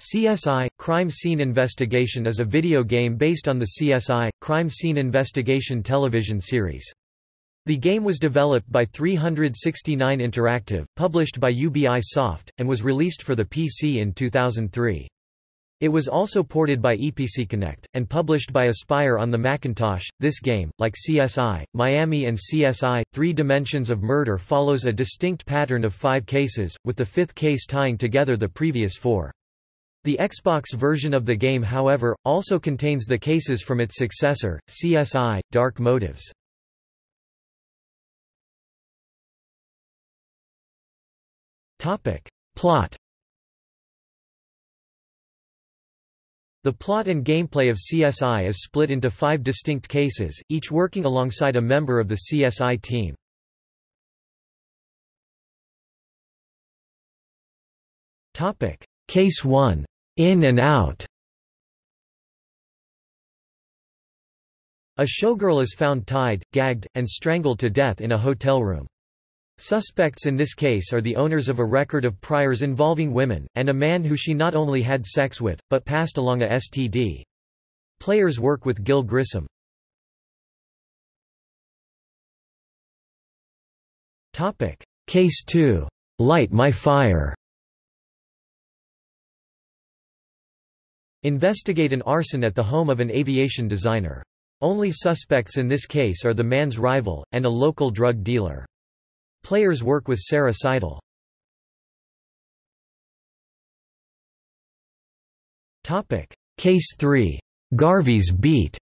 CSI – Crime Scene Investigation is a video game based on the CSI – Crime Scene Investigation television series. The game was developed by 369 Interactive, published by UBI Soft, and was released for the PC in 2003. It was also ported by EPC Connect, and published by Aspyr on the Macintosh. This game, like CSI, Miami and CSI, Three Dimensions of Murder follows a distinct pattern of five cases, with the fifth case tying together the previous four. The Xbox version of the game however, also contains the cases from its successor, CSI, Dark Motives. Plot The plot and gameplay of CSI is split into five distinct cases, each working alongside a member of the CSI team. Case 1 in and out A showgirl is found tied, gagged, and strangled to death in a hotel room. Suspects in this case are the owners of a record of priors involving women, and a man who she not only had sex with, but passed along a STD. Players work with Gil Grissom. Case 2. Light My Fire Investigate an arson at the home of an aviation designer. Only suspects in this case are the man's rival, and a local drug dealer. Players work with Sara Sidle. Case 3. Garvey's Beat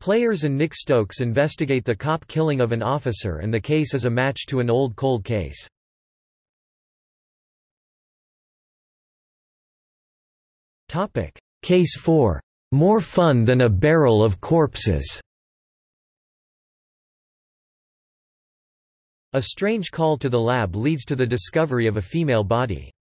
Players and Nick Stokes investigate the cop killing of an officer and the case is a match to an old cold case. Case 4. More fun than a barrel of corpses. A strange call to the lab leads to the discovery of a female body.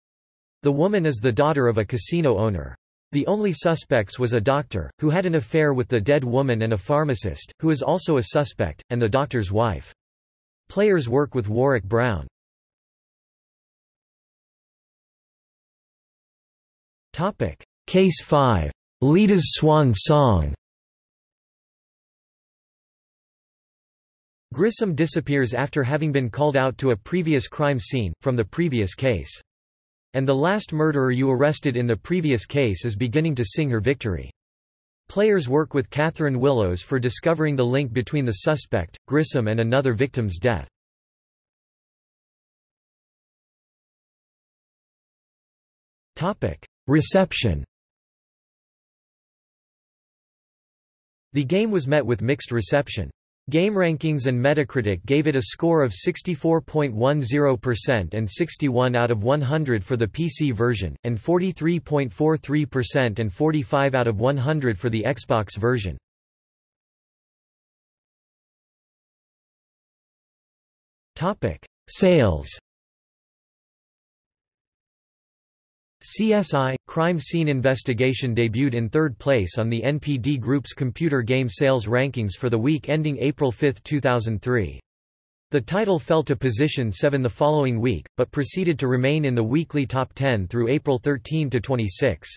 The woman is the daughter of a casino owner. The only suspects was a doctor, who had an affair with the dead woman and a pharmacist, who is also a suspect, and the doctor's wife. Players work with Warrick Brown. Case 5. Lita's Swan Song Grissom disappears after having been called out to a previous crime scene, from the previous case. And the last murderer you arrested in the previous case is beginning to sing her victory. Players work with Catherine Willows for discovering the link between the suspect, Grissom and another victim's death. Reception The game was met with mixed reception. GameRankings and Metacritic gave it a score of 64.10% and 61 out of 100 for the PC version, and 43.43% and 45 out of 100 for the Xbox version. Sales CSI – Crime Scene Investigation debuted in third place on the NPD Group's computer game sales rankings for the week ending April 5, 2003. The title fell to position 7 the following week, but proceeded to remain in the weekly top 10 through April 13 to 26.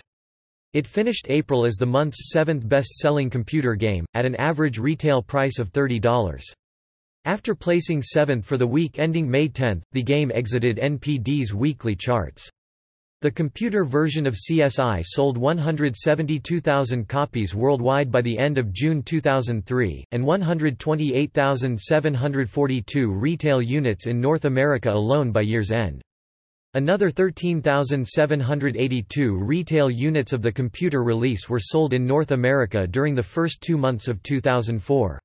It finished April as the month's seventh best-selling computer game, at an average retail price of $30. After placing seventh for the week ending May 10, the game exited NPD's weekly charts. The computer version of CSI sold 172,000 copies worldwide by the end of June 2003, and 128,742 retail units in North America alone by year's end. Another 13,782 retail units of the computer release were sold in North America during the first two months of 2004.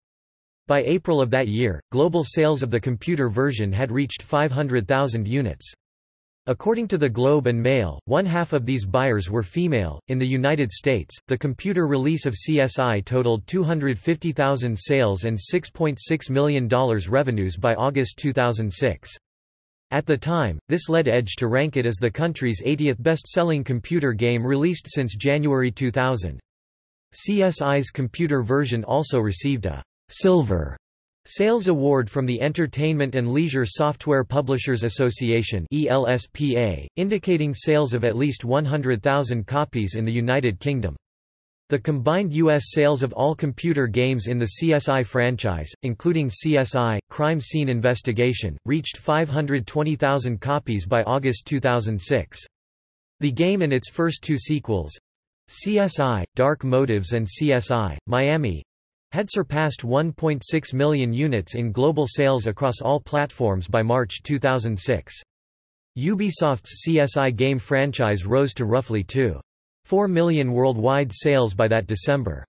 By April of that year, global sales of the computer version had reached 500,000 units. According to the Globe and Mail, one half of these buyers were female. In the United States, the computer release of CSI totaled 250,000 sales and $6.6 .6 million revenues by August 2006. At the time, this led Edge to rank it as the country's 80th best-selling computer game released since January 2000. CSI's computer version also received a silver Sales award from the Entertainment and Leisure Software Publishers Association ELSPA, indicating sales of at least 100,000 copies in the United Kingdom. The combined U.S. sales of all computer games in the CSI franchise, including CSI, Crime Scene Investigation, reached 520,000 copies by August 2006. The game and its first two sequels, CSI, Dark Motives and CSI, Miami, had surpassed 1.6 million units in global sales across all platforms by March 2006. Ubisoft's CSI game franchise rose to roughly 2.4 million worldwide sales by that December.